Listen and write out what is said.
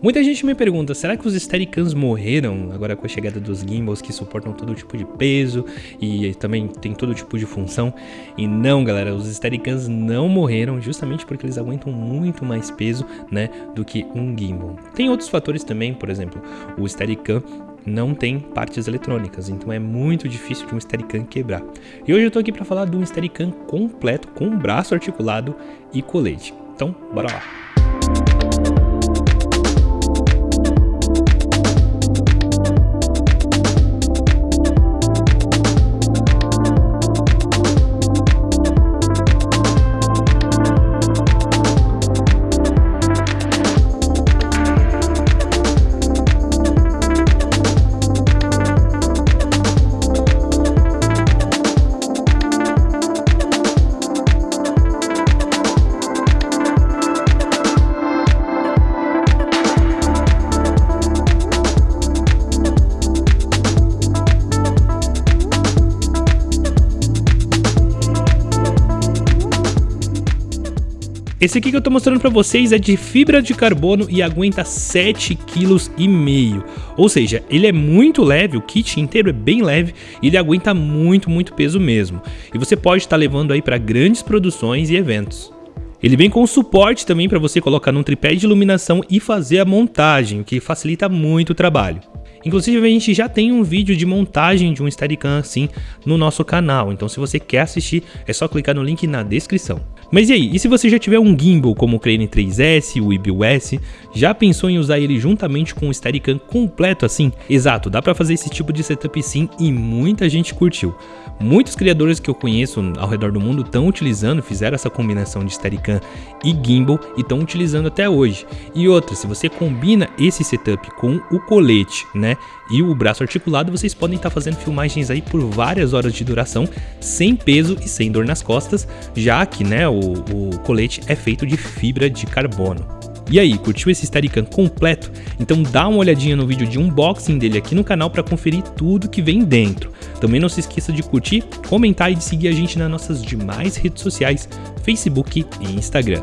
Muita gente me pergunta, será que os Steadicams morreram agora com a chegada dos gimbals que suportam todo tipo de peso e também tem todo tipo de função? E não, galera, os Steadicams não morreram justamente porque eles aguentam muito mais peso, né, do que um gimbal. Tem outros fatores também, por exemplo, o Steadicam não tem partes eletrônicas, então é muito difícil de um Steadicam quebrar. E hoje eu tô aqui para falar de um Steadicam completo com braço articulado e colete. Então, bora lá. Esse aqui que eu tô mostrando pra vocês é de fibra de carbono e aguenta 7,5 kg. Ou seja, ele é muito leve, o kit inteiro é bem leve e ele aguenta muito, muito peso mesmo. E você pode estar tá levando aí para grandes produções e eventos. Ele vem com suporte também para você colocar num tripé de iluminação e fazer a montagem, o que facilita muito o trabalho. Inclusive a gente já tem um vídeo de montagem de um Steadicam assim no nosso canal, então se você quer assistir é só clicar no link na descrição. Mas e aí, e se você já tiver um gimbal como o Crane 3S, o IBIS, já pensou em usar ele juntamente com o Steadicam completo assim? Exato, dá pra fazer esse tipo de setup sim e muita gente curtiu. Muitos criadores que eu conheço ao redor do mundo estão utilizando, fizeram essa combinação de Steadicam e gimbal e estão utilizando até hoje. E outra, se você combina esse setup com o colete, né, e o braço articulado, vocês podem estar tá fazendo filmagens aí por várias horas de duração, sem peso e sem dor nas costas, já que, né, o, o colete é feito de fibra de carbono. E aí, curtiu esse Steadicam completo? Então dá uma olhadinha no vídeo de unboxing dele aqui no canal para conferir tudo que vem dentro. Também não se esqueça de curtir, comentar e de seguir a gente nas nossas demais redes sociais, Facebook e Instagram.